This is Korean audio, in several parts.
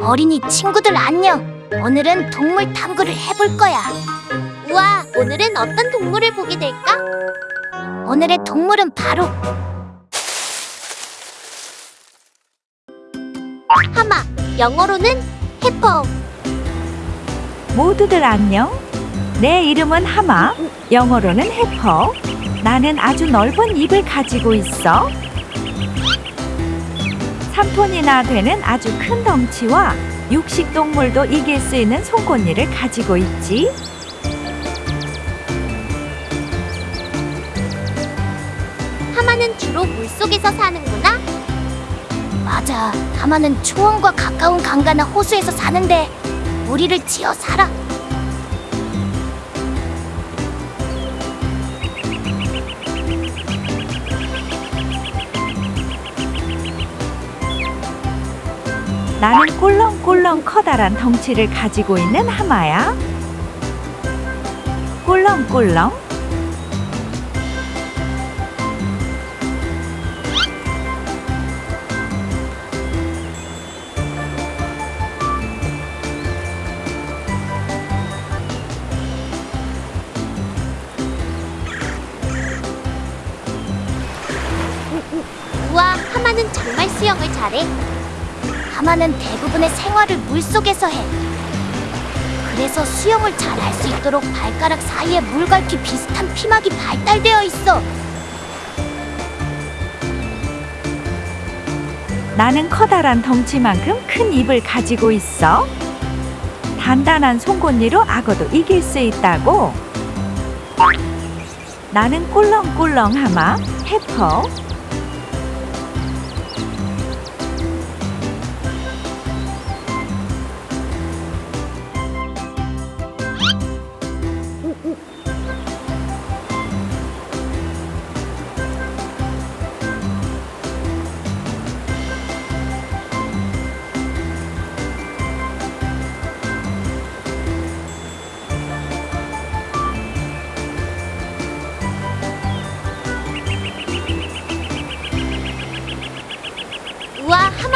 어린이 친구들 안녕. 오늘은 동물 탐구를 해볼 거야. 우와, 오늘은 어떤 동물을 보게 될까? 오늘의 동물은 바로 하마, 영어로는 해퍼. 모두들 안녕. 내 이름은 하마, 영어로는 해퍼. 나는 아주 넓은 입을 가지고 있어. 3톤이나 되는 아주 큰 덩치와 육식 동물도 이길 수 있는 송곳니를 가지고 있지. 하마는 주로 물속에서 사는구나. 맞아. 하마는 초원과 가까운 강가나 호수에서 사는데 무리를 지어 살아. 나는 꿀렁꿀렁 커다란 덩치를 가지고 있는 하마야. 꿀렁꿀렁. 우와, 하마는 정말 수영을 잘해. 하마는 대부분의 생활을 물속에서 해. 그래서 수영을 잘 할 수 있도록 발가락 사이에 물갈퀴 비슷한 피막이 발달되어 있어. 나는 커다란 덩치만큼 큰 입을 가지고 있어. 단단한 송곳니로 악어도 이길 수 있다고. 나는 꿀렁꿀렁 하마, 해퍼.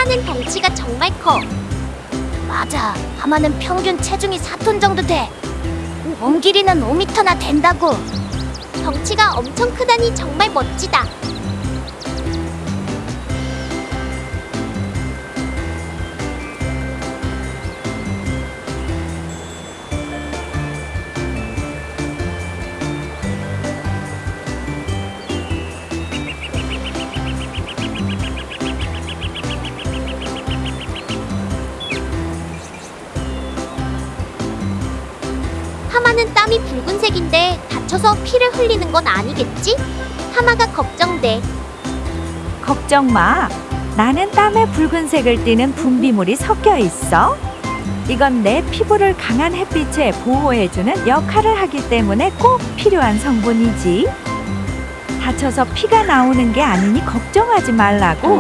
하마는 덩치가 정말 커. 맞아. 하마는 평균 체중이 4톤 정도 돼. 몸 길이는 5미터나 된다고. 덩치가 엄청 크다니 정말 멋지다. 땀이 붉은색인데 다쳐서 피를 흘리는 건 아니겠지? 하마가 걱정돼. 걱정 마. 나는 땀에 붉은색을 띠는 분비물이 섞여 있어. 이건 내 피부를 강한 햇빛에 보호해주는 역할을 하기 때문에 꼭 필요한 성분이지. 다쳐서 피가 나오는 게 아니니 걱정하지 말라고.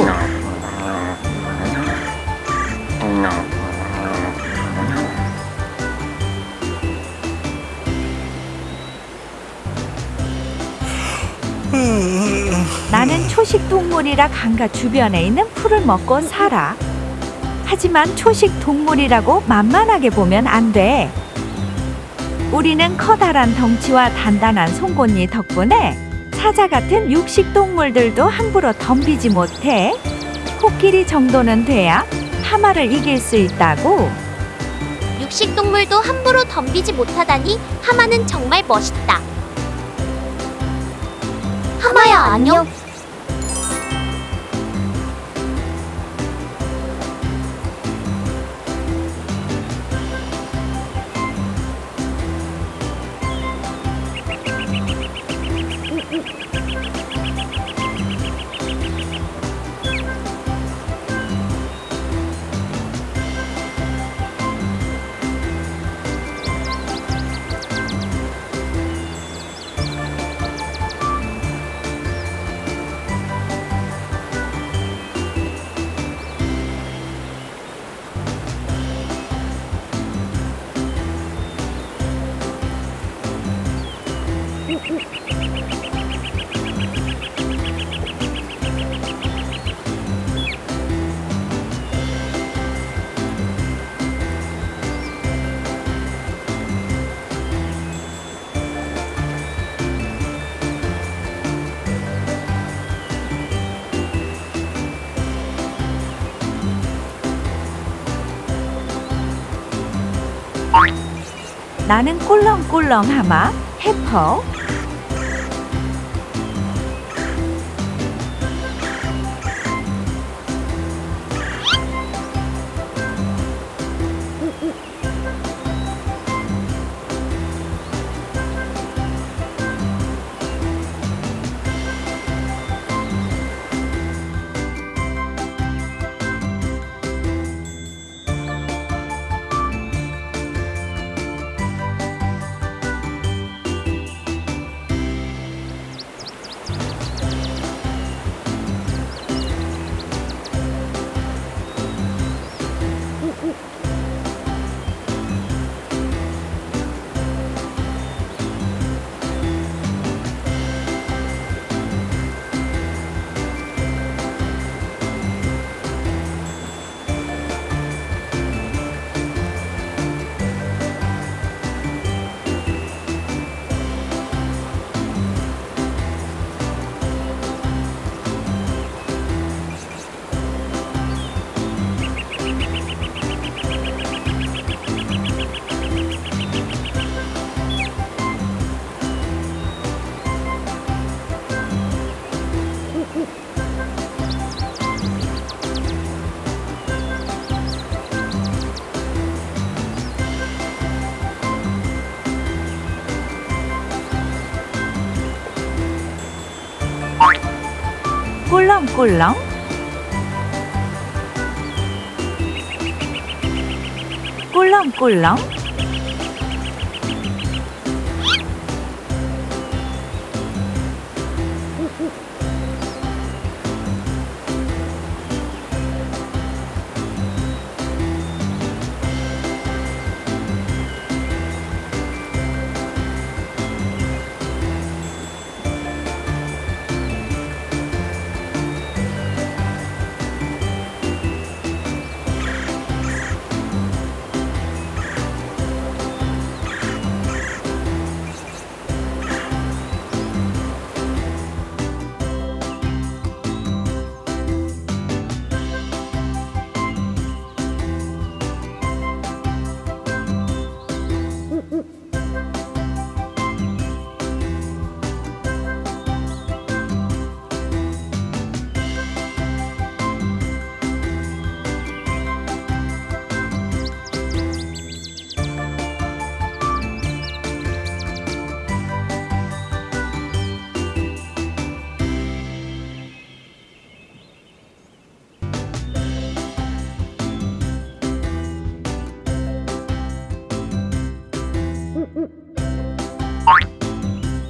나는 초식 동물이라 강가 주변에 있는 풀을 먹고 살아. 하지만 초식 동물이라고 만만하게 보면 안 돼. 우리는 커다란 덩치와 단단한 송곳니 덕분에 사자 같은 육식 동물들도 함부로 덤비지 못해. 코끼리 정도는 돼야 하마를 이길 수 있다고. 육식 동물도 함부로 덤비지 못하다니 하마는 정말 멋있다. 하마야 안녕. 나는 꿀렁꿀렁 하마, 해퍼, 꿀렁 꿀렁 꿀렁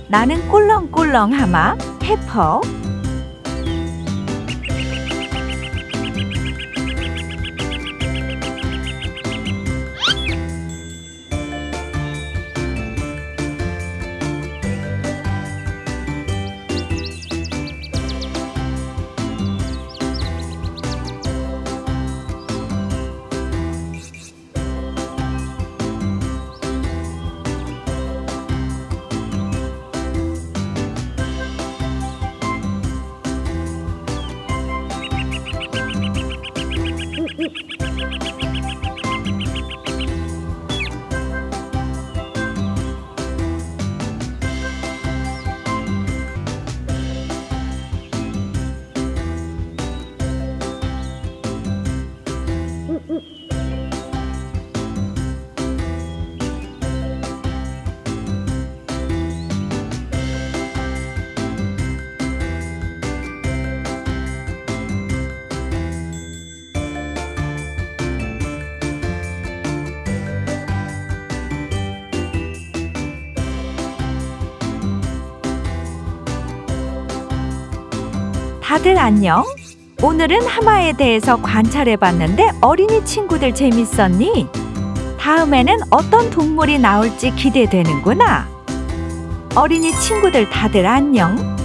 나는 꿀렁꿀렁 하마 해퍼 다들 안녕? 오늘은 하마에 대해서 관찰해봤는데 어린이 친구들 재밌었니? 다음에는 어떤 동물이 나올지 기대되는구나. 어린이 친구들 다들 안녕?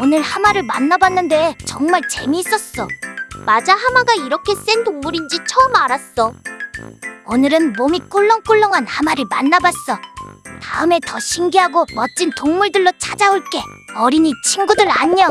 오늘 하마를 만나봤는데 정말 재미있었어. 맞아, 하마가 이렇게 센 동물인지 처음 알았어. 오늘은 몸이 꿀렁꿀렁한 하마를 만나봤어. 다음에 더 신기하고 멋진 동물들로 찾아올게. 어린이 친구들 안녕.